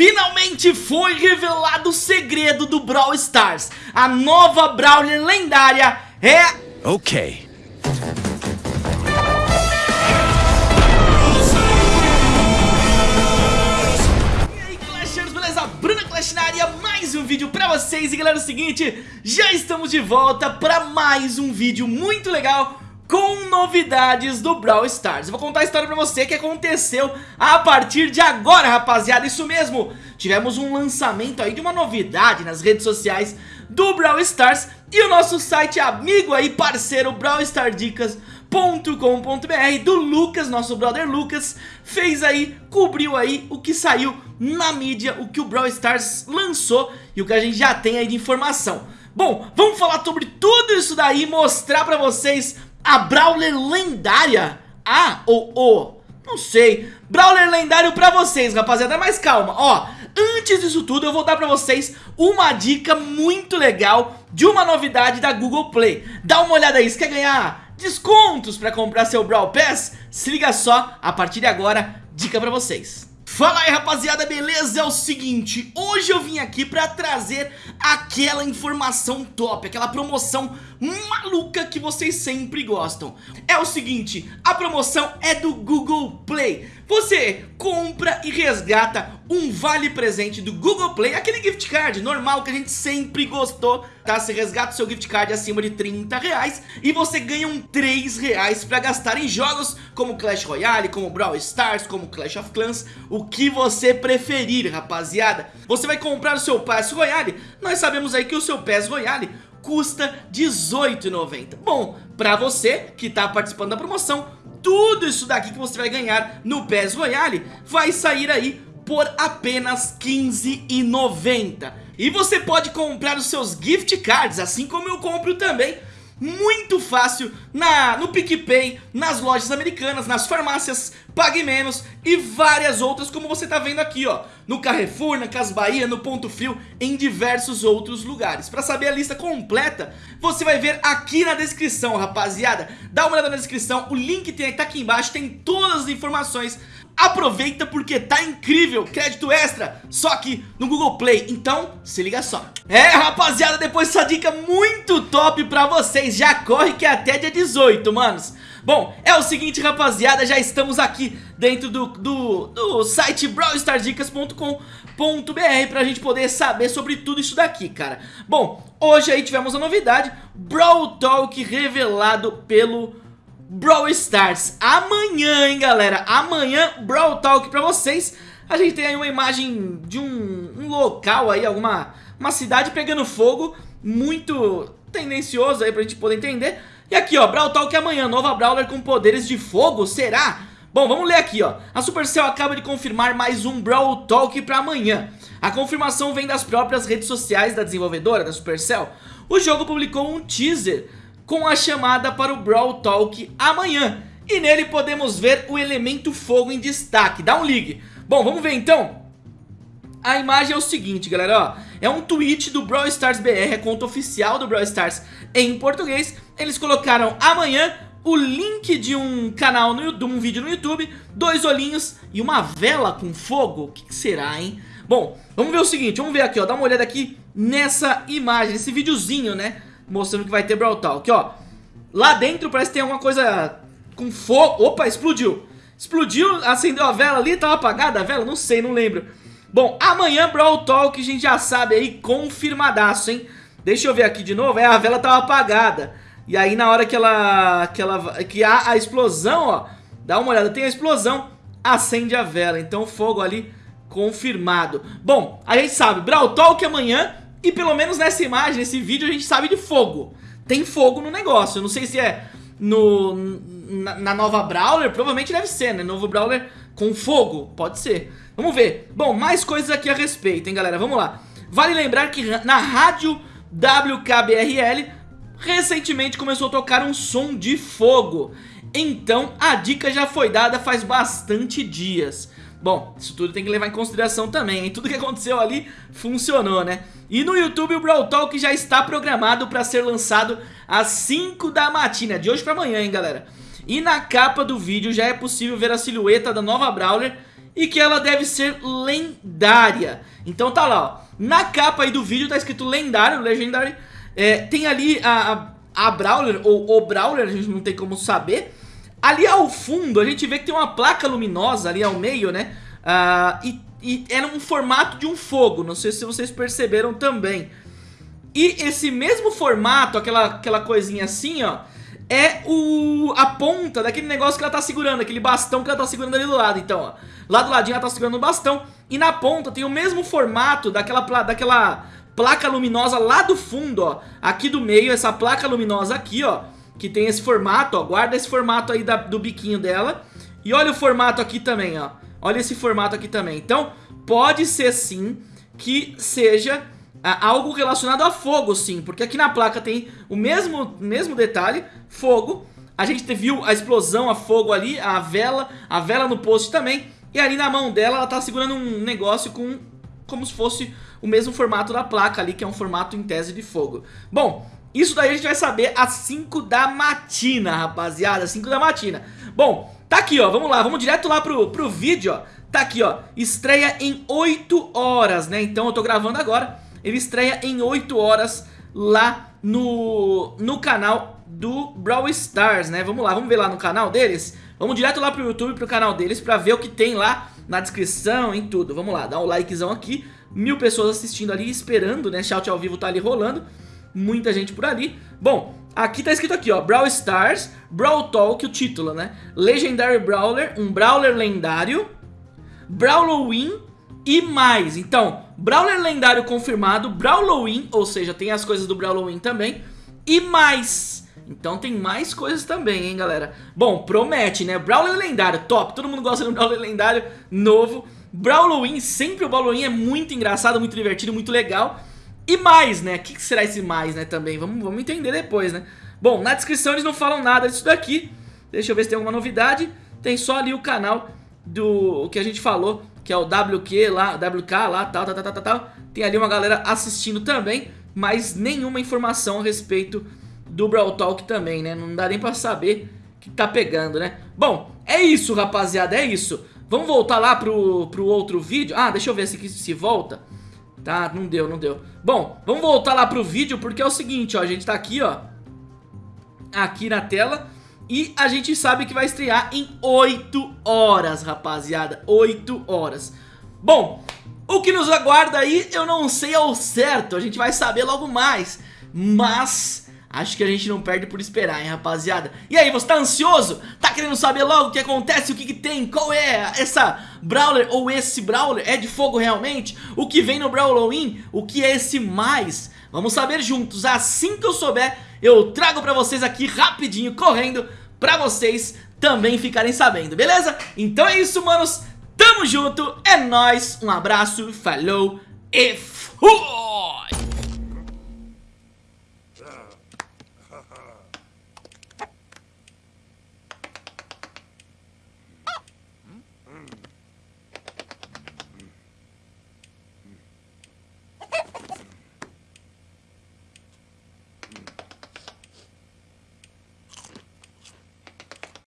Finalmente foi revelado o segredo do Brawl Stars. A nova Brawler lendária é... Ok. E aí Clashers, beleza? Bruna Clash na área, mais um vídeo pra vocês E galera, é o seguinte, já estamos de volta pra mais um vídeo muito legal com novidades do Brawl Stars Eu vou contar a história pra você que aconteceu a partir de agora, rapaziada Isso mesmo, tivemos um lançamento aí de uma novidade nas redes sociais do Brawl Stars E o nosso site amigo aí, parceiro Brawl Star Dicas .com.br do Lucas, nosso brother Lucas, fez aí, cobriu aí o que saiu na mídia, o que o Brawl Stars lançou e o que a gente já tem aí de informação. Bom, vamos falar sobre tudo isso daí, mostrar pra vocês a Brawler lendária, A ou O, não sei, Brawler lendário pra vocês, rapaziada, mas calma, ó, antes disso tudo eu vou dar pra vocês uma dica muito legal de uma novidade da Google Play. Dá uma olhada aí, você quer ganhar descontos para comprar seu Brawl Pass? Se liga só, a partir de agora, dica para vocês. Fala aí rapaziada, beleza? É o seguinte, hoje eu vim aqui pra trazer aquela informação top, aquela promoção maluca que vocês sempre gostam É o seguinte, a promoção é do Google Play Você compra e resgata um vale presente do Google Play. Aquele gift card normal que a gente sempre gostou tá? Você resgata o seu gift card acima de 30 reais E você ganha um 3 reais pra gastar em jogos como Clash Royale, como Brawl Stars, como Clash of Clans O que você preferir rapaziada. Você vai comprar o seu Pass Royale? Nós sabemos aí que o seu Pass Royale custa R$18,90 Bom, pra você que tá participando da promoção Tudo isso daqui que você vai ganhar no PES Royale Vai sair aí por apenas R$15,90 E você pode comprar os seus gift cards Assim como eu compro também muito fácil na, no PicPay, nas lojas americanas, nas farmácias, Pague Menos e várias outras como você tá vendo aqui ó, no Carrefour, na Cas Bahia, no Ponto Frio, em diversos outros lugares. Para saber a lista completa, você vai ver aqui na descrição, rapaziada. Dá uma olhada na descrição, o link tem, tá aqui embaixo, tem todas as informações Aproveita porque tá incrível, crédito extra, só aqui no Google Play, então se liga só. É rapaziada, depois dessa dica muito top pra vocês, já corre que é até dia 18, manos. Bom, é o seguinte rapaziada, já estamos aqui dentro do, do, do site brawlstardicas.com.br pra gente poder saber sobre tudo isso daqui, cara. Bom, hoje aí tivemos a novidade, Brawl Talk revelado pelo Brawl Stars. Amanhã, hein, galera? Amanhã, Brawl Talk pra vocês. A gente tem aí uma imagem de um, um local aí, alguma uma cidade pegando fogo Muito tendencioso aí pra gente poder entender. E aqui, ó, Brawl Talk amanhã Nova Brawler com poderes de fogo, será? Bom, vamos ler aqui, ó. A Supercell acaba de confirmar mais um Brawl Talk pra amanhã. A confirmação vem das próprias redes sociais da desenvolvedora, da Supercell. O jogo publicou um teaser com a chamada para o Brawl Talk amanhã. E nele podemos ver o elemento fogo em destaque. Dá um ligue. Bom, vamos ver então. A imagem é o seguinte, galera, ó. É um tweet do Brawl Stars BR, a conta oficial do Brawl Stars em português. Eles colocaram amanhã o link de um canal, no, de um vídeo no YouTube, dois olhinhos e uma vela com fogo. O que, que será, hein? Bom, vamos ver o seguinte, vamos ver aqui, ó. Dá uma olhada aqui nessa imagem, nesse videozinho, né? Mostrando que vai ter Brawl Talk, ó. Lá dentro parece que tem alguma coisa com fogo. Opa, explodiu. Explodiu, acendeu a vela ali, tava apagada a vela? Não sei, não lembro. Bom, amanhã Brawl Talk a gente já sabe aí, confirmadaço, hein? Deixa eu ver aqui de novo, é, a vela tava apagada. E aí na hora que ela, que ela, que a explosão, ó, dá uma olhada, tem a explosão, acende a vela. Então fogo ali confirmado. Bom, a gente sabe, Brawl Talk amanhã e pelo menos nessa imagem, nesse vídeo, a gente sabe de fogo. Tem fogo no negócio. Eu não sei se é no, na, na, nova Brawler, provavelmente deve ser, né? Novo Brawler com fogo, pode ser. Vamos ver. Bom, mais coisas aqui a respeito, hein, galera? Vamos lá. Vale lembrar que na rádio WKBRL recentemente começou a tocar um som de fogo. Então a dica já foi dada faz bastante dias. Bom, isso tudo tem que levar em consideração também, hein? Tudo que aconteceu ali funcionou, né? E no YouTube o Brawl Talk já está programado para ser lançado às 5 da matina, de hoje para amanhã, hein, galera? E na capa do vídeo já é possível ver a silhueta da nova Brawler e que ela deve ser lendária. Então tá lá, ó. Na capa aí do vídeo tá escrito lendário, legendary. É, tem ali a, a, a Brawler, ou o Brawler, a gente não tem como saber. Ali ao fundo a gente vê que tem uma placa luminosa ali ao meio, né? Uh, e, e era um formato de um fogo, não sei se vocês perceberam também. E esse mesmo formato, aquela, aquela coisinha assim, ó, é o, a ponta daquele negócio que ela tá segurando, aquele bastão que ela tá segurando ali do lado. Então, ó, lá do ladinho ela tá segurando o bastão e na ponta tem o mesmo formato daquela, daquela placa luminosa lá do fundo, ó. Aqui do meio, essa placa luminosa aqui, ó, que tem esse formato, ó. Guarda esse formato aí da, do biquinho dela. E olha o formato aqui também, ó. Olha esse formato aqui também. Então, pode ser sim que seja algo relacionado a fogo, sim. Porque aqui na placa tem o mesmo, mesmo detalhe, fogo. A gente viu a explosão a fogo ali, a vela, a vela no post também. E ali na mão dela, ela tá segurando um negócio com como se fosse o mesmo formato da placa ali, que é um formato em tese de fogo. Bom, isso daí a gente vai saber às 5 da matina, rapaziada, 5 da matina. Bom, tá aqui, ó, vamos lá, vamos direto lá pro, pro vídeo, ó. Tá aqui, ó, estreia em 8 horas, né? Então eu tô gravando agora. Ele estreia em 8 horas lá no, no canal do Brawl Stars, né? Vamos lá, vamos ver lá no canal deles. Vamos direto lá pro YouTube, pro canal deles, pra ver o que tem lá na descrição, em tudo. Vamos lá, dá um likezão aqui. Mil pessoas assistindo ali, esperando, né? Shout ao vivo tá ali rolando. Muita gente por ali. Bom, aqui tá escrito aqui, ó. Brawl Stars, Brawl Talk, o título, né? Legendary Brawler, um Brawler lendário. Brawloween e mais. Então, Brawler lendário confirmado, Brawloween, ou seja, tem as coisas do Brawloween também, e mais. Então tem mais coisas também, hein, galera. Bom, promete, né? Brawler lendário, top. Todo mundo gosta de um Brawler lendário novo. Brawloween, sempre o Brawloween é muito engraçado, muito divertido, muito legal. E mais, né? O que será esse mais, né, também? Vamos, vamos entender depois, né? Bom, na descrição eles não falam nada disso daqui. Deixa eu ver se tem alguma novidade. Tem só ali o canal do o que a gente falou que é o WQ lá, WK lá, tal, tal, tal, tal, tal. Tem ali uma galera assistindo também, mas nenhuma informação a respeito do Brawl Talk também, né? Não dá nem pra saber que tá pegando, né? Bom, é isso, rapaziada, é isso. Vamos voltar lá pro, pro outro vídeo. Ah, deixa eu ver se, se volta. Tá, não deu, não deu. Bom, vamos voltar lá pro vídeo porque é o seguinte, ó. A gente tá aqui, ó. Aqui na tela. E a gente sabe que vai estrear em 8 horas, rapaziada. 8 horas. Bom, o que nos aguarda aí eu não sei ao certo. A gente vai saber logo mais. Mas... Acho que a gente não perde por esperar, hein, rapaziada E aí, você tá ansioso? Tá querendo saber logo o que acontece, o que, que tem? Qual é essa Brawler ou esse Brawler? É de fogo realmente? O que vem no Brawloween? O que é esse mais? Vamos saber juntos, assim que eu souber Eu trago pra vocês aqui rapidinho, correndo pra vocês também ficarem sabendo, beleza? Então é isso, manos, tamo junto, é nóis, um abraço, falou e fui!